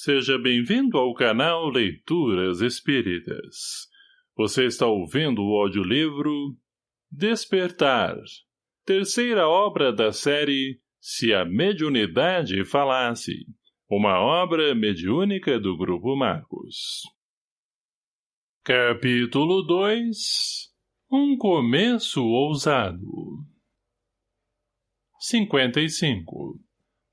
Seja bem-vindo ao canal Leituras Espíritas. Você está ouvindo o audiolivro Despertar, terceira obra da série Se a Mediunidade Falasse, uma obra mediúnica do Grupo Marcos. Capítulo 2 Um começo ousado 55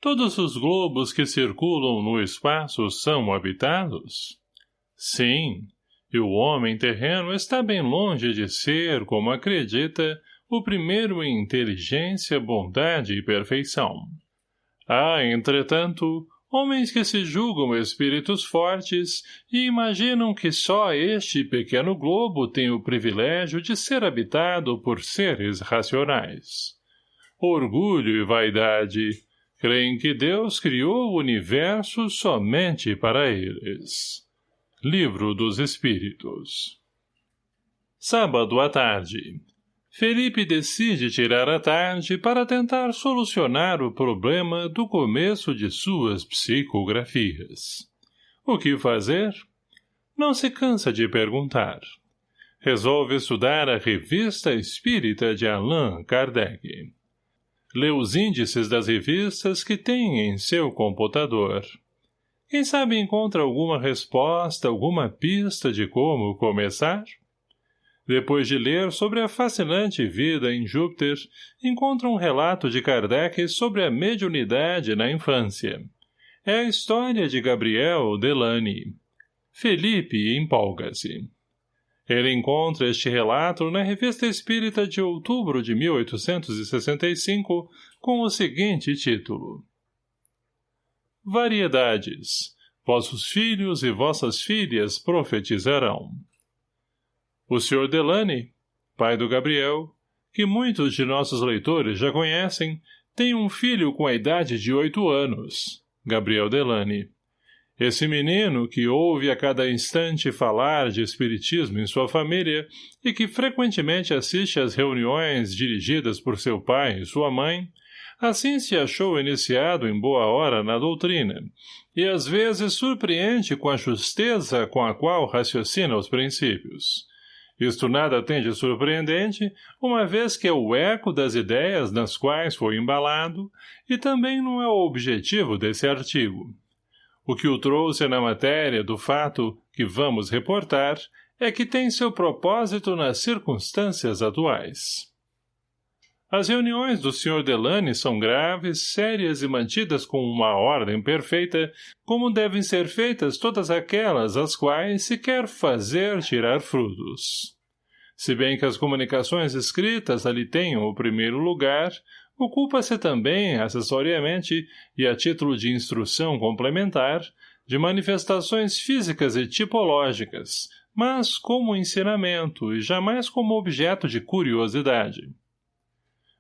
Todos os globos que circulam no espaço são habitados? Sim, e o homem terreno está bem longe de ser, como acredita, o primeiro em inteligência, bondade e perfeição. Há, entretanto, homens que se julgam espíritos fortes e imaginam que só este pequeno globo tem o privilégio de ser habitado por seres racionais. Orgulho e vaidade, creem que Deus criou o universo somente para eles. Livro dos Espíritos Sábado à tarde. Felipe decide tirar a tarde para tentar solucionar o problema do começo de suas psicografias. O que fazer? Não se cansa de perguntar. Resolve estudar a Revista Espírita de Allan Kardec lê os índices das revistas que tem em seu computador. Quem sabe encontra alguma resposta, alguma pista de como começar? Depois de ler sobre a fascinante vida em Júpiter, encontra um relato de Kardec sobre a mediunidade na infância. É a história de Gabriel Delany. Felipe empolga-se. Ele encontra este relato na Revista Espírita de outubro de 1865, com o seguinte título. Variedades. Vossos filhos e vossas filhas profetizarão. O Sr. Delane, pai do Gabriel, que muitos de nossos leitores já conhecem, tem um filho com a idade de oito anos, Gabriel Delane. Esse menino, que ouve a cada instante falar de espiritismo em sua família e que frequentemente assiste às reuniões dirigidas por seu pai e sua mãe, assim se achou iniciado em boa hora na doutrina, e às vezes surpreende com a justeza com a qual raciocina os princípios. Isto nada tem de surpreendente, uma vez que é o eco das ideias nas quais foi embalado, e também não é o objetivo desse artigo. O que o trouxe na matéria do fato que vamos reportar é que tem seu propósito nas circunstâncias atuais. As reuniões do Sr. Delane são graves, sérias e mantidas com uma ordem perfeita, como devem ser feitas todas aquelas às quais se quer fazer tirar frutos. Se bem que as comunicações escritas ali tenham o primeiro lugar, ocupa-se também, acessoriamente e a título de instrução complementar, de manifestações físicas e tipológicas, mas como ensinamento e jamais como objeto de curiosidade.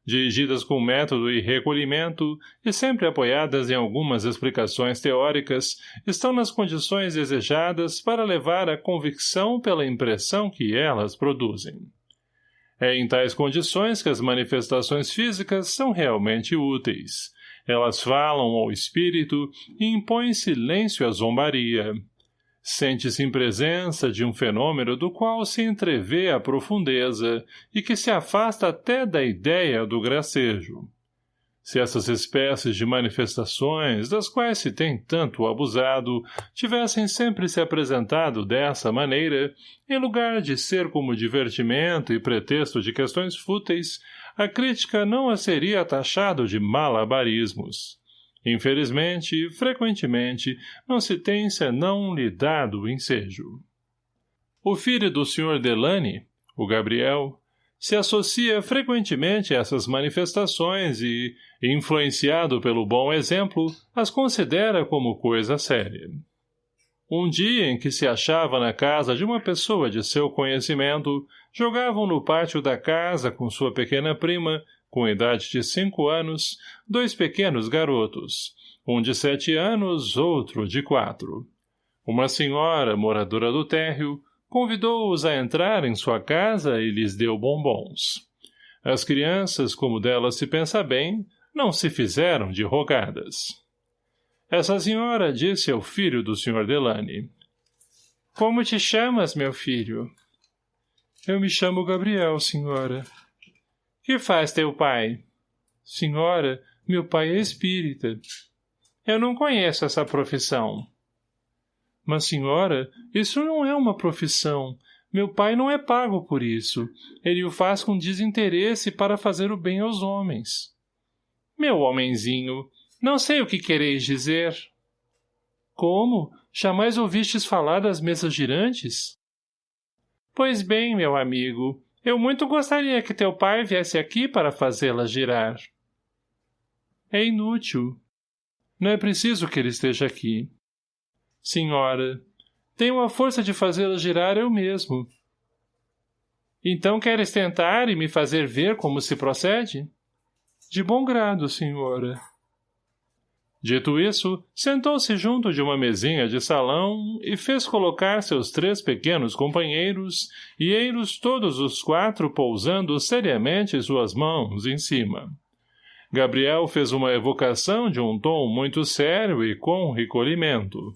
Dirigidas com método e recolhimento, e sempre apoiadas em algumas explicações teóricas, estão nas condições desejadas para levar a convicção pela impressão que elas produzem. É em tais condições que as manifestações físicas são realmente úteis. Elas falam ao espírito e impõem silêncio à zombaria. Sente-se em presença de um fenômeno do qual se entrevê a profundeza e que se afasta até da ideia do gracejo. Se essas espécies de manifestações, das quais se tem tanto abusado, tivessem sempre se apresentado dessa maneira, em lugar de ser como divertimento e pretexto de questões fúteis, a crítica não a seria taxado de malabarismos. Infelizmente, frequentemente, não se tem senão lhe dado ensejo. O filho do Sr. Delane, o Gabriel, se associa frequentemente a essas manifestações e, influenciado pelo bom exemplo, as considera como coisa séria. Um dia em que se achava na casa de uma pessoa de seu conhecimento, jogavam no pátio da casa com sua pequena prima, com idade de cinco anos, dois pequenos garotos, um de sete anos, outro de quatro. Uma senhora, moradora do térreo, convidou-os a entrar em sua casa e lhes deu bombons. As crianças, como delas se pensa bem, não se fizeram de rogadas. Essa senhora disse ao filho do Sr. Delane. Como te chamas, meu filho? Eu me chamo Gabriel, senhora. Que faz teu pai? Senhora, meu pai é espírita. Eu não conheço essa profissão. Mas, senhora, isso não é uma profissão. Meu pai não é pago por isso. Ele o faz com desinteresse para fazer o bem aos homens. Meu homenzinho, não sei o que quereis dizer. Como? Jamais ouvistes falar das mesas girantes? Pois bem, meu amigo, eu muito gostaria que teu pai viesse aqui para fazê-las girar. É inútil. Não é preciso que ele esteja aqui. Senhora, tenho a força de fazê-la girar eu mesmo. Então queres tentar e me fazer ver como se procede? De bom grado, senhora. Dito isso, sentou-se junto de uma mesinha de salão e fez colocar seus três pequenos companheiros e eiros todos os quatro pousando seriamente suas mãos em cima. Gabriel fez uma evocação de um tom muito sério e com recolhimento.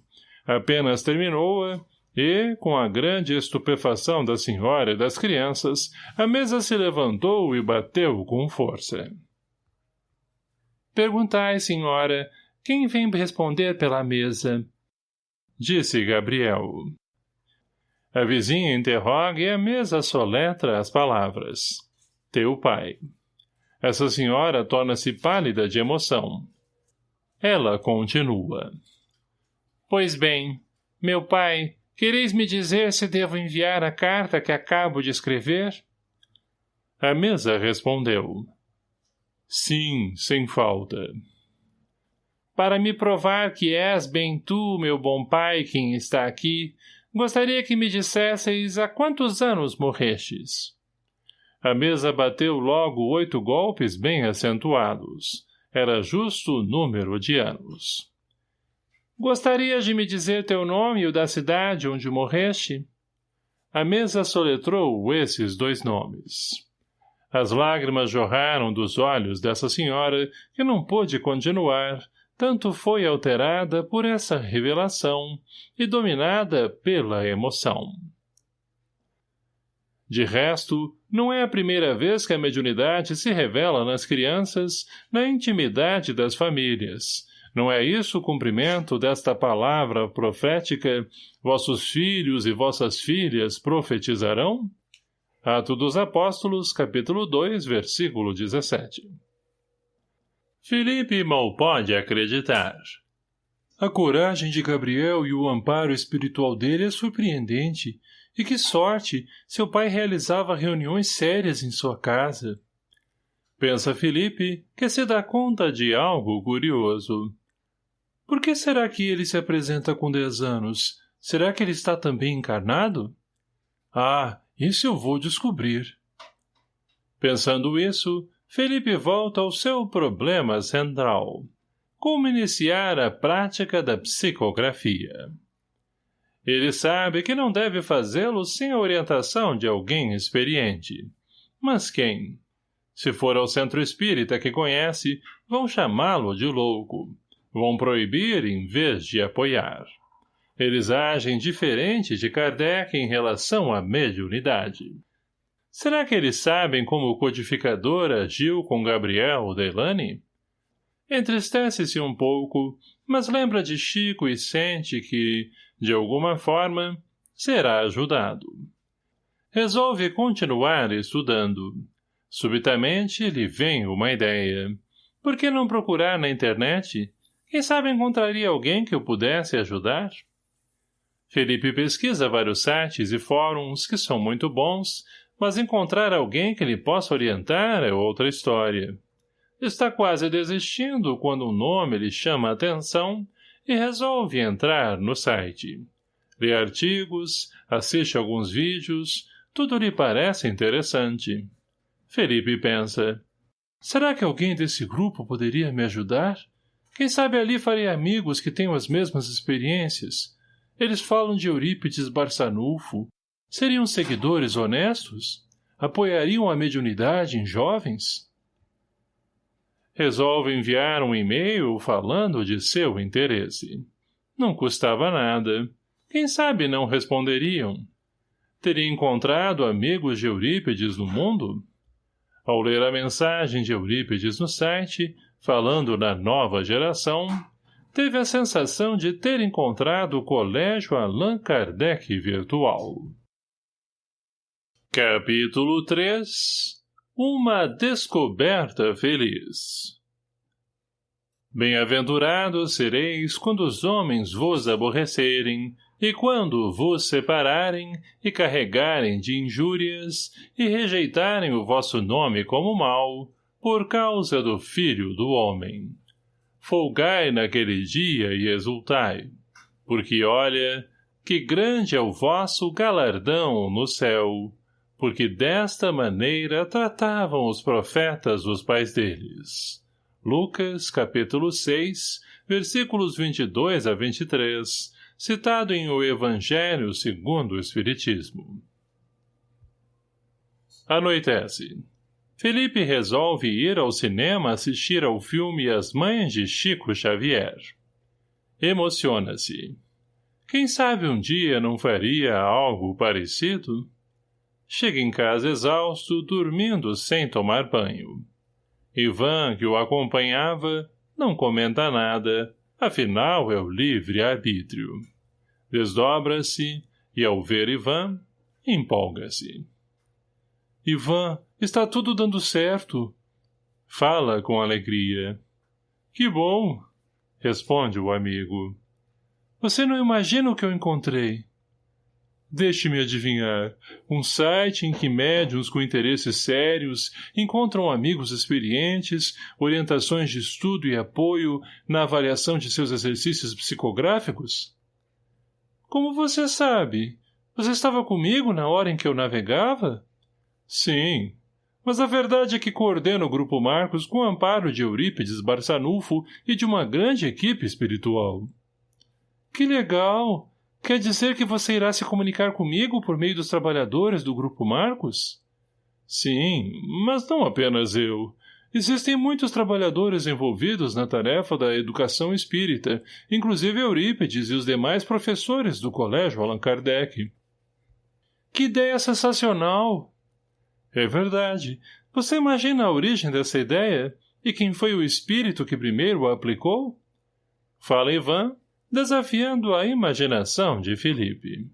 Apenas terminou-a, e, com a grande estupefação da senhora e das crianças, a mesa se levantou e bateu com força. Perguntai, senhora, quem vem responder pela mesa? Disse Gabriel. A vizinha interroga e a mesa soletra as palavras. Teu pai. Essa senhora torna-se pálida de emoção. Ela continua. Pois bem, meu pai, quereis me dizer se devo enviar a carta que acabo de escrever? A mesa respondeu. Sim, sem falta. Para me provar que és bem tu, meu bom pai, quem está aqui, gostaria que me dissesseis há quantos anos morrestes. A mesa bateu logo oito golpes bem acentuados. Era justo o número de anos. Gostarias de me dizer teu nome e o da cidade onde morreste? A mesa soletrou esses dois nomes. As lágrimas jorraram dos olhos dessa senhora, que não pôde continuar, tanto foi alterada por essa revelação e dominada pela emoção. De resto, não é a primeira vez que a mediunidade se revela nas crianças, na intimidade das famílias, não é isso o cumprimento desta palavra profética, vossos filhos e vossas filhas profetizarão? Ato dos Apóstolos, capítulo 2, versículo 17. Felipe mal pode acreditar. A coragem de Gabriel e o amparo espiritual dele é surpreendente, e que sorte, seu pai realizava reuniões sérias em sua casa. Pensa Felipe, que se dá conta de algo curioso. Por que será que ele se apresenta com dez anos? Será que ele está também encarnado? Ah, isso eu vou descobrir. Pensando isso, Felipe volta ao seu problema central. Como iniciar a prática da psicografia. Ele sabe que não deve fazê-lo sem a orientação de alguém experiente. Mas quem? Se for ao centro espírita que conhece, vão chamá-lo de louco. Vão proibir em vez de apoiar. Eles agem diferente de Kardec em relação à mediunidade. Será que eles sabem como o codificador agiu com Gabriel Delane? Entristece-se um pouco, mas lembra de Chico e sente que, de alguma forma, será ajudado. Resolve continuar estudando. Subitamente lhe vem uma ideia. Por que não procurar na internet quem sabe encontraria alguém que o pudesse ajudar? Felipe pesquisa vários sites e fóruns que são muito bons, mas encontrar alguém que lhe possa orientar é outra história. Está quase desistindo quando um nome lhe chama a atenção e resolve entrar no site. Lê artigos, assiste alguns vídeos, tudo lhe parece interessante. Felipe pensa, será que alguém desse grupo poderia me ajudar? Quem sabe ali farei amigos que tenham as mesmas experiências. Eles falam de Eurípides Barçanufo. Seriam seguidores honestos? Apoiariam a mediunidade em jovens? Resolve enviar um e-mail falando de seu interesse. Não custava nada. Quem sabe não responderiam. Teria encontrado amigos de Eurípides no mundo? Ao ler a mensagem de Eurípides no site, falando na nova geração, teve a sensação de ter encontrado o colégio Allan Kardec virtual. Capítulo 3 Uma descoberta feliz Bem-aventurados sereis quando os homens vos aborrecerem, e quando vos separarem, e carregarem de injúrias, e rejeitarem o vosso nome como mal, por causa do Filho do Homem. Folgai naquele dia e exultai, porque olha, que grande é o vosso galardão no céu, porque desta maneira tratavam os profetas os pais deles. Lucas, capítulo 6, versículos 22 a 23, citado em O Evangelho segundo o Espiritismo. Anoitece. Felipe resolve ir ao cinema assistir ao filme As Mães de Chico Xavier. Emociona-se. Quem sabe um dia não faria algo parecido? Chega em casa exausto, dormindo sem tomar banho. Ivan, que o acompanhava, não comenta nada, afinal é o livre-arbítrio. Desdobra-se e, ao ver Ivan, empolga-se. Ivan, está tudo dando certo. Fala com alegria. Que bom, responde o amigo. Você não imagina o que eu encontrei. Deixe-me adivinhar. Um site em que médiums com interesses sérios encontram amigos experientes, orientações de estudo e apoio na avaliação de seus exercícios psicográficos? Como você sabe? Você estava comigo na hora em que eu navegava? Sim. Mas a verdade é que coordeno o Grupo Marcos com o amparo de Eurípides Barçanufo e de uma grande equipe espiritual. Que legal! Quer dizer que você irá se comunicar comigo por meio dos trabalhadores do Grupo Marcos? Sim, mas não apenas eu. Existem muitos trabalhadores envolvidos na tarefa da educação espírita, inclusive Eurípides e os demais professores do Colégio Allan Kardec. Que ideia sensacional! É verdade. Você imagina a origem dessa ideia? E quem foi o espírito que primeiro a aplicou? Fala Ivan, desafiando a imaginação de Felipe.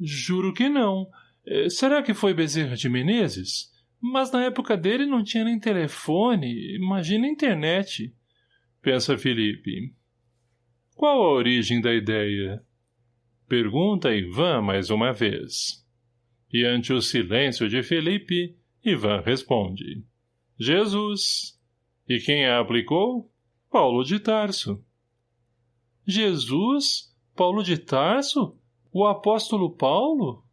Juro que não. Eh, será que foi Bezerra de Menezes? Mas na época dele não tinha nem telefone, imagina internet. Pensa Felipe. Qual a origem da ideia? Pergunta Ivan mais uma vez. E ante o silêncio de Felipe, Ivan responde. Jesus. E quem a aplicou? Paulo de Tarso. Jesus? Paulo de Tarso? O apóstolo Paulo?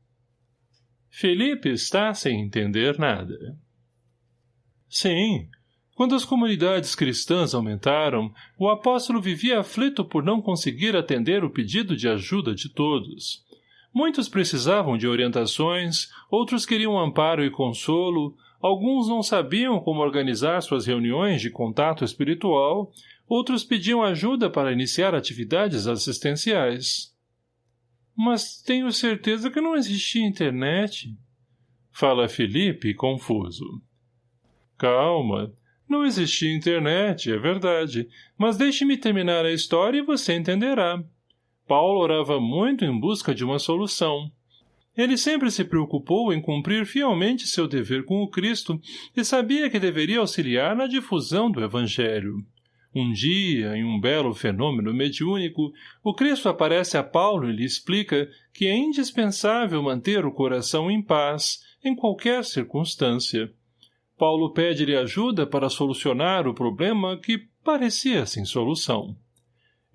Felipe está sem entender nada. Sim, quando as comunidades cristãs aumentaram, o apóstolo vivia aflito por não conseguir atender o pedido de ajuda de todos. Muitos precisavam de orientações, outros queriam amparo e consolo, alguns não sabiam como organizar suas reuniões de contato espiritual Outros pediam ajuda para iniciar atividades assistenciais. Mas tenho certeza que não existia internet. Fala Felipe, confuso. Calma. Não existia internet, é verdade. Mas deixe-me terminar a história e você entenderá. Paulo orava muito em busca de uma solução. Ele sempre se preocupou em cumprir fielmente seu dever com o Cristo e sabia que deveria auxiliar na difusão do Evangelho. Um dia, em um belo fenômeno mediúnico, o Cristo aparece a Paulo e lhe explica que é indispensável manter o coração em paz, em qualquer circunstância. Paulo pede-lhe ajuda para solucionar o problema que parecia sem solução.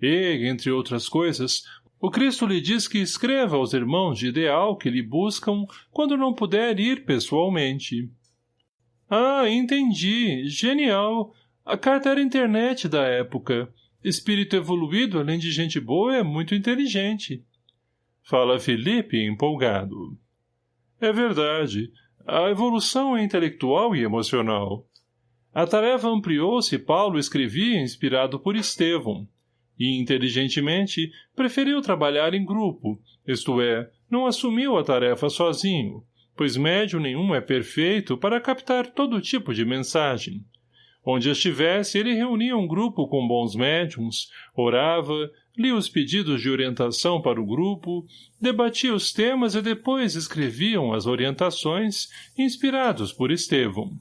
E, entre outras coisas, o Cristo lhe diz que escreva aos irmãos de ideal que lhe buscam quando não puder ir pessoalmente. Ah, entendi. Genial. A carta era internet da época. Espírito evoluído, além de gente boa, é muito inteligente. Fala Felipe, empolgado. É verdade. A evolução é intelectual e emocional. A tarefa ampliou-se e Paulo escrevia inspirado por Estevão, e, inteligentemente, preferiu trabalhar em grupo, isto é, não assumiu a tarefa sozinho, pois médium nenhum é perfeito para captar todo tipo de mensagem. Onde estivesse, ele reunia um grupo com bons médiums, orava, lia os pedidos de orientação para o grupo, debatia os temas e depois escreviam as orientações, inspirados por Estevão.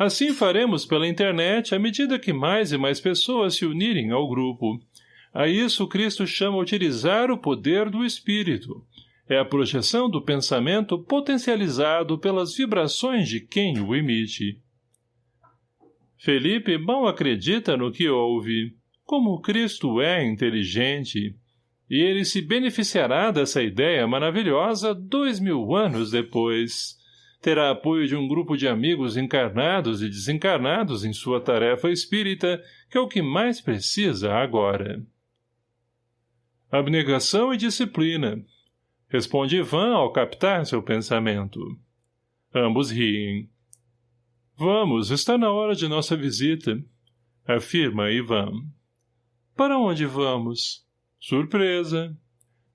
Assim faremos pela internet à medida que mais e mais pessoas se unirem ao grupo. A isso Cristo chama utilizar o poder do Espírito. É a projeção do pensamento potencializado pelas vibrações de quem o emite. Felipe mal acredita no que ouve. Como Cristo é inteligente. E ele se beneficiará dessa ideia maravilhosa dois mil anos depois terá apoio de um grupo de amigos encarnados e desencarnados em sua tarefa espírita, que é o que mais precisa agora. Abnegação e disciplina. Responde Ivan ao captar seu pensamento. Ambos riem. Vamos, está na hora de nossa visita, afirma Ivan. Para onde vamos? Surpresa,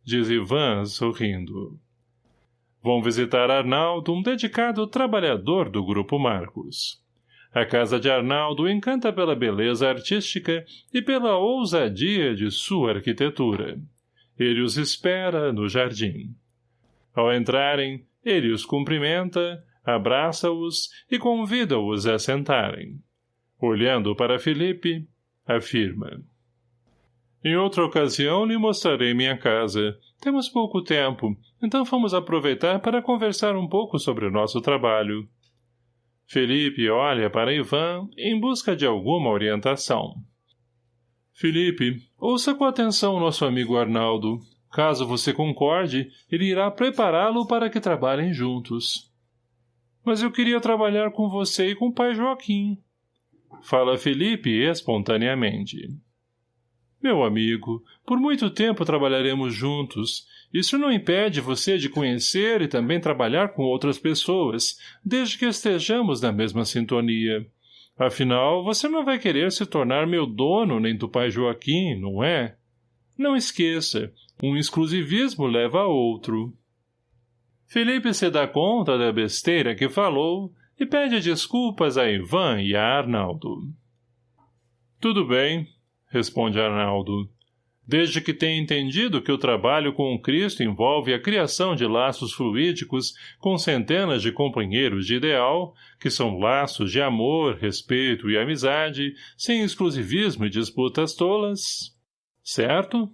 diz Ivan, sorrindo. Vão visitar Arnaldo, um dedicado trabalhador do Grupo Marcos. A casa de Arnaldo encanta pela beleza artística e pela ousadia de sua arquitetura. Ele os espera no jardim. Ao entrarem, ele os cumprimenta, abraça-os e convida-os a sentarem. Olhando para Felipe, afirma. Em outra ocasião lhe mostrarei minha casa, temos pouco tempo, então vamos aproveitar para conversar um pouco sobre o nosso trabalho. Felipe olha para Ivan em busca de alguma orientação. Felipe, ouça com atenção nosso amigo Arnaldo. Caso você concorde, ele irá prepará-lo para que trabalhem juntos. Mas eu queria trabalhar com você e com o pai Joaquim. Fala Felipe espontaneamente. Meu amigo, por muito tempo trabalharemos juntos. Isso não impede você de conhecer e também trabalhar com outras pessoas, desde que estejamos na mesma sintonia. Afinal, você não vai querer se tornar meu dono nem do pai Joaquim, não é? Não esqueça, um exclusivismo leva a outro. Felipe se dá conta da besteira que falou e pede desculpas a Ivan e a Arnaldo. Tudo bem, responde Arnaldo. Desde que tenha entendido que o trabalho com o Cristo envolve a criação de laços fluídicos com centenas de companheiros de ideal, que são laços de amor, respeito e amizade, sem exclusivismo e disputas tolas. Certo?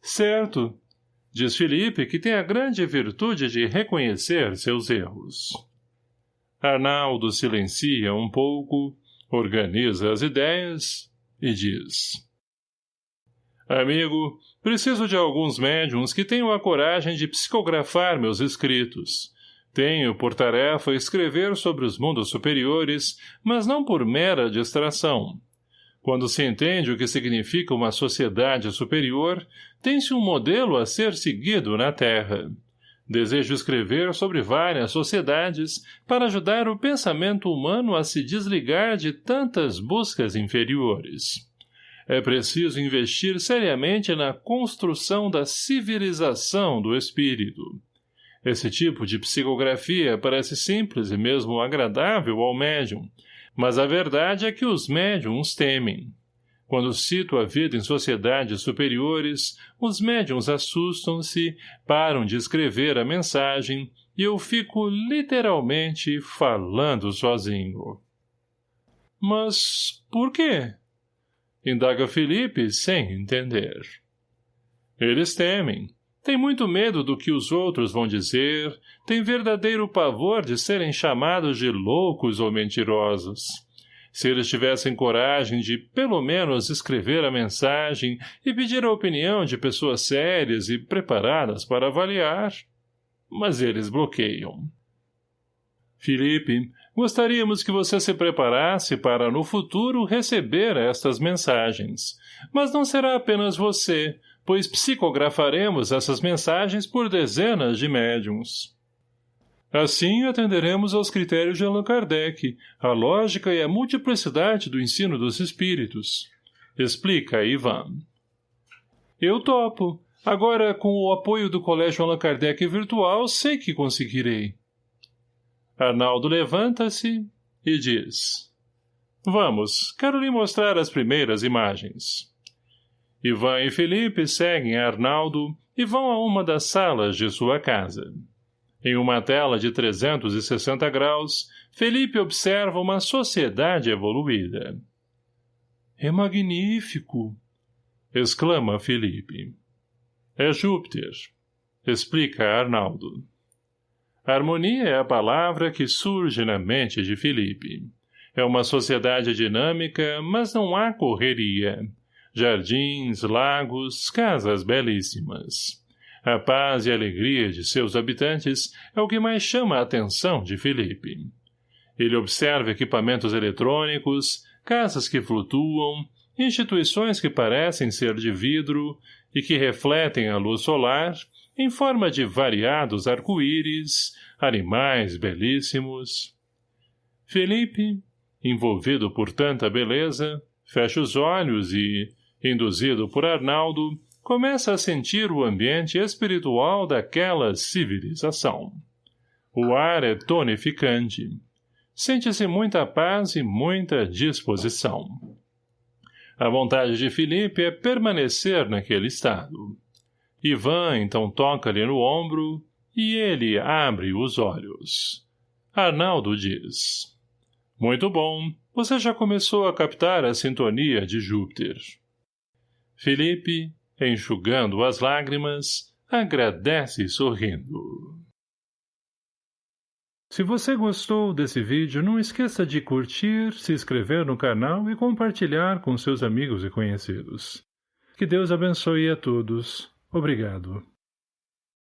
Certo, diz Felipe, que tem a grande virtude de reconhecer seus erros. Arnaldo silencia um pouco, organiza as ideias e diz... Amigo, preciso de alguns médiums que tenham a coragem de psicografar meus escritos. Tenho por tarefa escrever sobre os mundos superiores, mas não por mera distração. Quando se entende o que significa uma sociedade superior, tem-se um modelo a ser seguido na Terra. Desejo escrever sobre várias sociedades para ajudar o pensamento humano a se desligar de tantas buscas inferiores. É preciso investir seriamente na construção da civilização do espírito. Esse tipo de psicografia parece simples e mesmo agradável ao médium, mas a verdade é que os médiums temem. Quando cito a vida em sociedades superiores, os médiums assustam-se, param de escrever a mensagem e eu fico literalmente falando sozinho. Mas por quê? Indaga Felipe sem entender. Eles temem. Têm muito medo do que os outros vão dizer, têm verdadeiro pavor de serem chamados de loucos ou mentirosos. Se eles tivessem coragem de, pelo menos, escrever a mensagem e pedir a opinião de pessoas sérias e preparadas para avaliar. Mas eles bloqueiam. Felipe, gostaríamos que você se preparasse para, no futuro, receber estas mensagens. Mas não será apenas você, pois psicografaremos essas mensagens por dezenas de médiums. Assim atenderemos aos critérios de Allan Kardec, a lógica e a multiplicidade do ensino dos espíritos. Explica, Ivan. Eu topo. Agora, com o apoio do Colégio Allan Kardec virtual, sei que conseguirei. Arnaldo levanta-se e diz. Vamos, quero lhe mostrar as primeiras imagens. Ivan e Felipe seguem Arnaldo e vão a uma das salas de sua casa. Em uma tela de 360 graus, Felipe observa uma sociedade evoluída. É magnífico! exclama Felipe. É Júpiter, explica Arnaldo. Harmonia é a palavra que surge na mente de Felipe. É uma sociedade dinâmica, mas não há correria. Jardins, lagos, casas belíssimas. A paz e alegria de seus habitantes é o que mais chama a atenção de Felipe. Ele observa equipamentos eletrônicos, casas que flutuam, instituições que parecem ser de vidro e que refletem a luz solar em forma de variados arco-íris, animais belíssimos. Felipe, envolvido por tanta beleza, fecha os olhos e, induzido por Arnaldo, começa a sentir o ambiente espiritual daquela civilização. O ar é tonificante. Sente-se muita paz e muita disposição. A vontade de Felipe é permanecer naquele estado. Ivan então toca-lhe no ombro e ele abre os olhos. Arnaldo diz. Muito bom, você já começou a captar a sintonia de Júpiter. Felipe, enxugando as lágrimas, agradece sorrindo. Se você gostou desse vídeo, não esqueça de curtir, se inscrever no canal e compartilhar com seus amigos e conhecidos. Que Deus abençoe a todos. Obrigado.